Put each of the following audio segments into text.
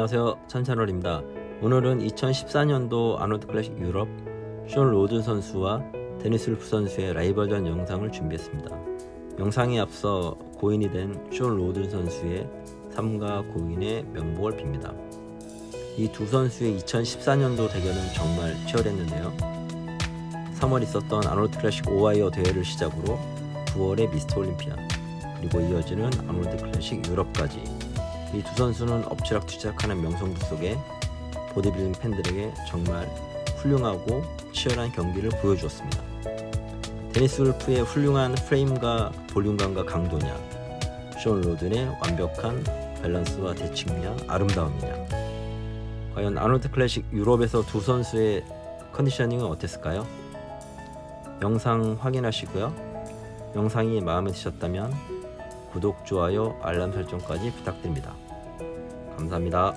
안녕하세요. 찬찬월입니다. 오늘은 2014년도 아노드 클래식 유럽 숀 로드 선수와 데니스 루프 선수의 라이벌전 영상을 준비했습니다. 영상에 앞서 고인이 된 숀 로드 선수의 삼가 고인의 명복을 빕니다. 이 두 선수의 2014년도 대결은 정말 치열했는데요. 3월 있었던 아노드 클래식 오하이어 대회를 시작으로 9월의 미스터 올림피아 그리고 이어지는 아노드 클래식 유럽까지 이 두 선수는 엎치락뒤치락하는 명성부 속에 보디빌딩 팬들에게 정말 훌륭하고 치열한 경기를 보여주었습니다. 데니스 울프의 훌륭한 프레임과 볼륨감과 강도냐 션 로든의 완벽한 밸런스와 대칭이냐 아름다움이냐 과연 아놀드 클래식 유럽에서 두 선수의 컨디셔닝은 어땠을까요? 영상 확인하시고요. 영상이 마음에 드셨다면 구독, 좋아요, 알람 설정까지 부탁드립니다. 감사합니다.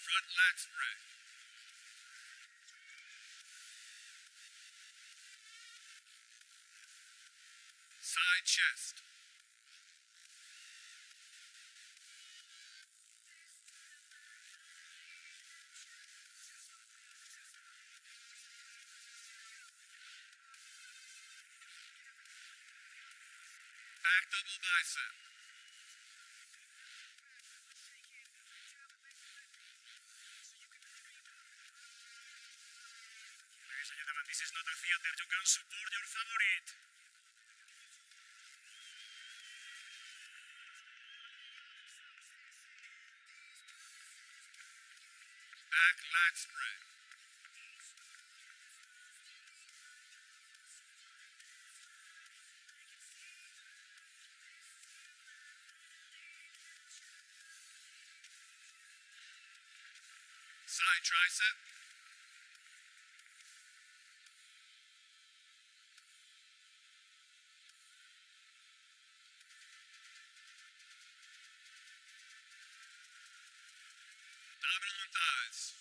Front lat spread. Chest. Back double bicep. Ladies and gentlemen, this is not a theater. You can support your favorite. Lat spread. Side tricep. And thighs.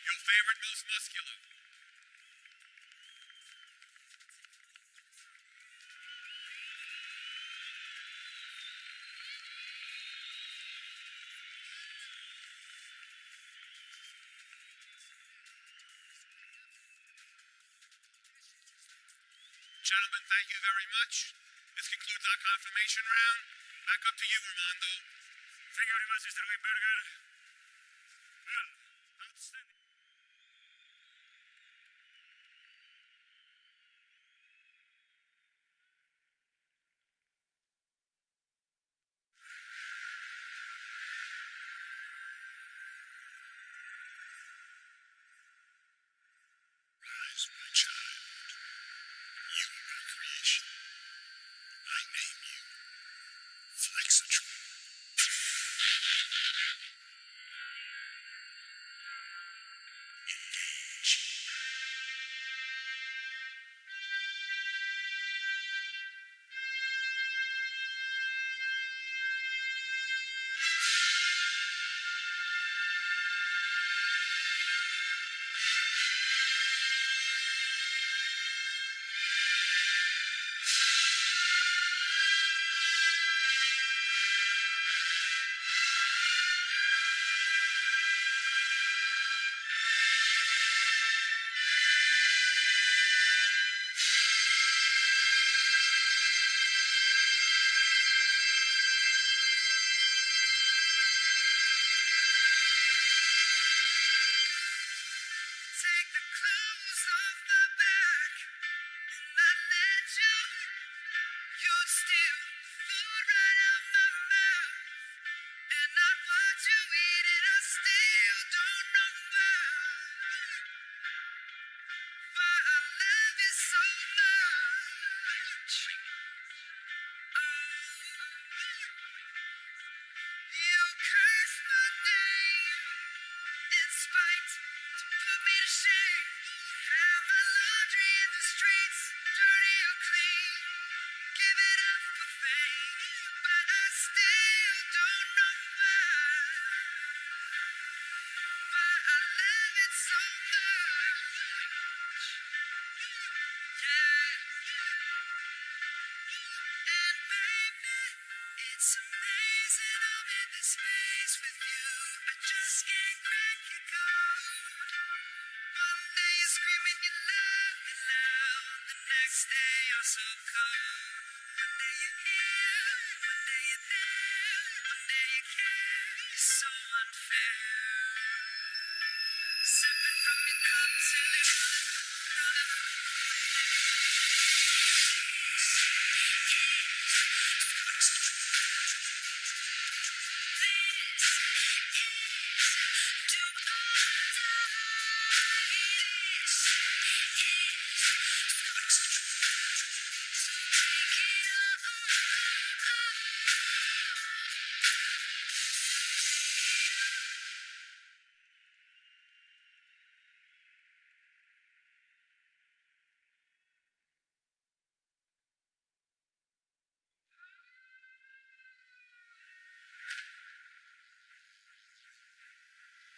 Your favorite, most muscular. Gentlemen, thank you very much. This concludes our confirmation round. Back up to you, Armando. Thank you very much, Mr. Weinberger.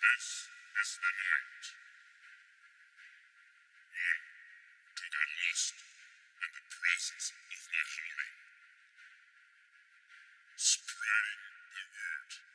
This is the. One to get lost in the presence of my homie. Spreading the word.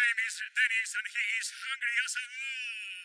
Name is Dennis and he is hungry as a wolf.